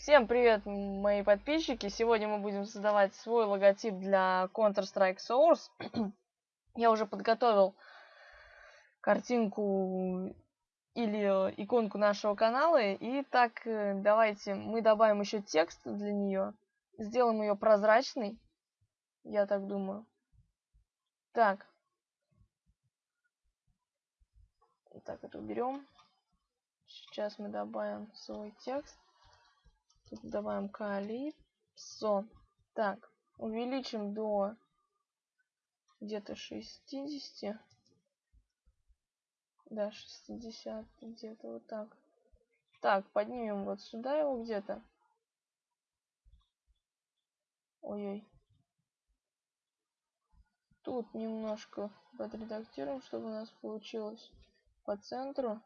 Всем привет, мои подписчики! Сегодня мы будем создавать свой логотип для Counter-Strike Source. Я уже подготовил картинку или иконку нашего канала. И так, э, давайте мы добавим еще текст для нее. Сделаем ее прозрачной. Я так думаю. Так. Так, это уберем. Сейчас мы добавим свой текст. Тут добавим калипсо. Так, увеличим до где-то 60. Да, 60 где-то вот так. Так, поднимем вот сюда его где-то. Ой-ой. Тут немножко подредактируем, чтобы у нас получилось по центру.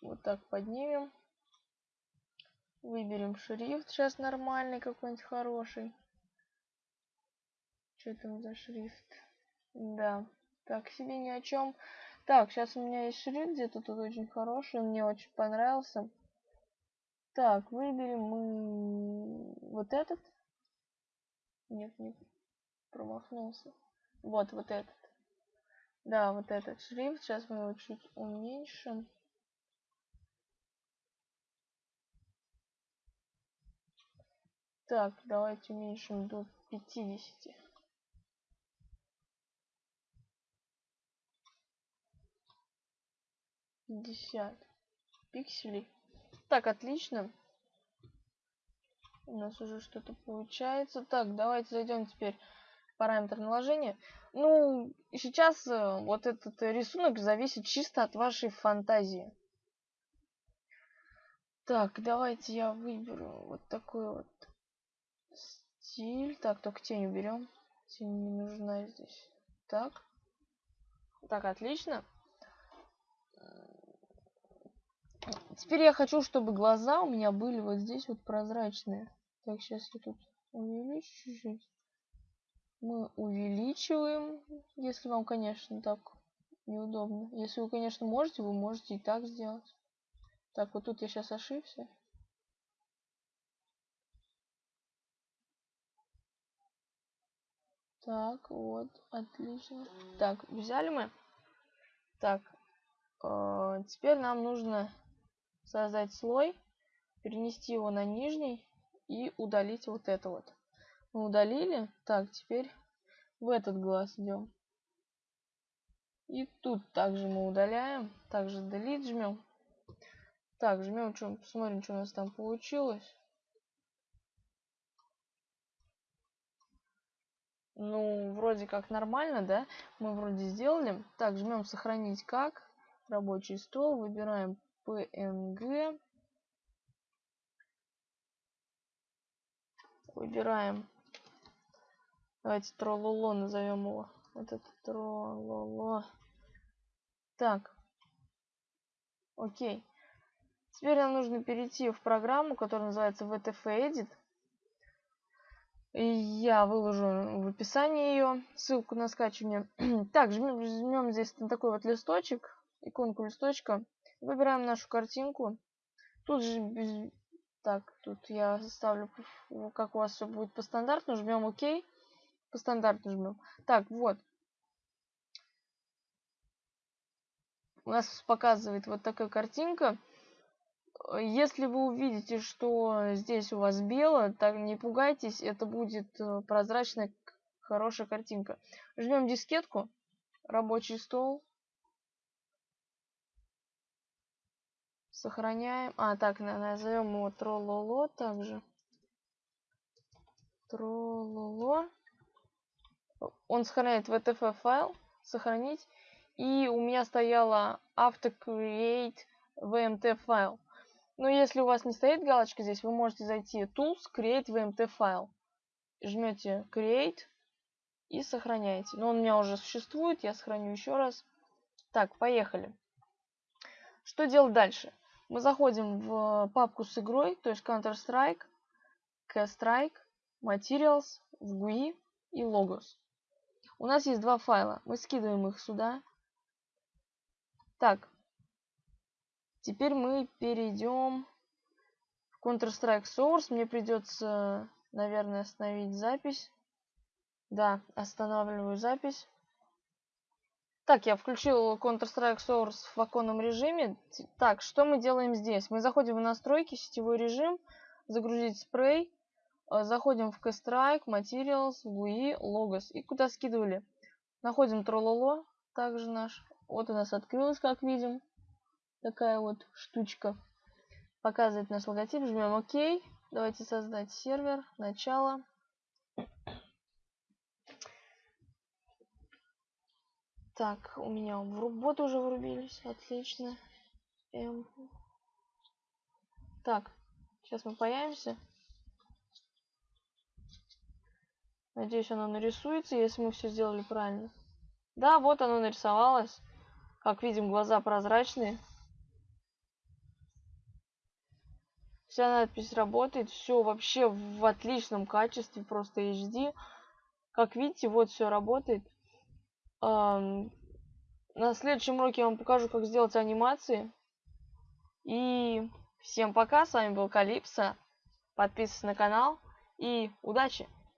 Вот так поднимем. Выберем шрифт сейчас нормальный какой-нибудь хороший. Что там за шрифт? Да, так себе ни о чем. Так, сейчас у меня есть шрифт где-то тут очень хороший, мне очень понравился. Так, выберем мы вот этот. Нет, не промахнулся. Вот, вот этот. Да, вот этот шрифт. Сейчас мы его чуть уменьшим. Так, давайте уменьшим до 50. Пятьдесят пикселей. Так, отлично. У нас уже что-то получается. Так, давайте зайдем теперь в параметр наложения. Ну, сейчас э, вот этот рисунок зависит чисто от вашей фантазии. Так, давайте я выберу вот такой вот стиль. Так, только тень уберем. Тень не нужна здесь. Так. Так, отлично. Теперь я хочу, чтобы глаза у меня были вот здесь вот прозрачные. Так, сейчас я тут увеличу. Мы увеличиваем, если вам, конечно, так неудобно. Если вы, конечно, можете, вы можете и так сделать. Так, вот тут я сейчас ошибся. Так, вот, отлично. Так, взяли мы. Так, э, теперь нам нужно создать слой, перенести его на нижний и удалить вот это вот. Мы удалили. Так, теперь в этот глаз идем. И тут также мы удаляем. Также delete жмем. Так, жмем, что, посмотрим, что у нас там получилось. Ну, вроде как нормально, да? Мы вроде сделали. Так, жмем сохранить как. Рабочий стол. Выбираем PNG. Выбираем. Давайте трололо назовем его. Этот трололо. Так. Окей. Теперь нам нужно перейти в программу, которая называется VTF Edit. Я выложу в описании ее ссылку на скачивание. так, жмем, жмем здесь такой вот листочек, иконку листочка. Выбираем нашу картинку. Тут же. Так, тут я ставлю, как у вас все будет по стандарту. Жмем ОК. По стандарту жмем. Так, вот. У нас показывает вот такая картинка. Если вы увидите, что здесь у вас бело, так не пугайтесь, это будет э, прозрачная хорошая картинка. Жмем дискетку, рабочий стол. Сохраняем. А, так, назовем его трололо также. Трололо. Он сохраняет VTF файл. Сохранить. И у меня стояло автocreate vmt файл. Но если у вас не стоит галочка здесь, вы можете зайти Tools, Create VMT файл. Жмете Create и сохраняете. Но он у меня уже существует, я сохраню еще раз. Так, поехали. Что делать дальше? Мы заходим в папку с игрой, то есть Counter-Strike, K-Strike, Materials, в GUI и Logos. У нас есть два файла. Мы скидываем их сюда. Так, Теперь мы перейдем Counter-Strike Source. Мне придется, наверное, остановить запись. Да, останавливаю запись. Так, я включил Counter-Strike Source в оконном режиме. Так, что мы делаем здесь? Мы заходим в настройки, сетевой режим, загрузить спрей, э, заходим в K-Strike, Materials, GUI, Logos. И куда скидывали? Находим Трололо, также наш. Вот у нас открылось, как видим. Такая вот штучка. Показывает наш логотип. Жмем ОК. Давайте создать сервер. Начало. Так, у меня в работу уже врубились. Отлично. М. Так, сейчас мы появимся. Надеюсь, оно нарисуется, если мы все сделали правильно. Да, вот оно нарисовалось. Как видим, глаза прозрачные. Вся надпись работает. Все вообще в отличном качестве, просто HD. Как видите, вот все работает. На следующем уроке я вам покажу, как сделать анимации. И всем пока, с вами был Калипсо. Подписывайтесь на канал и удачи!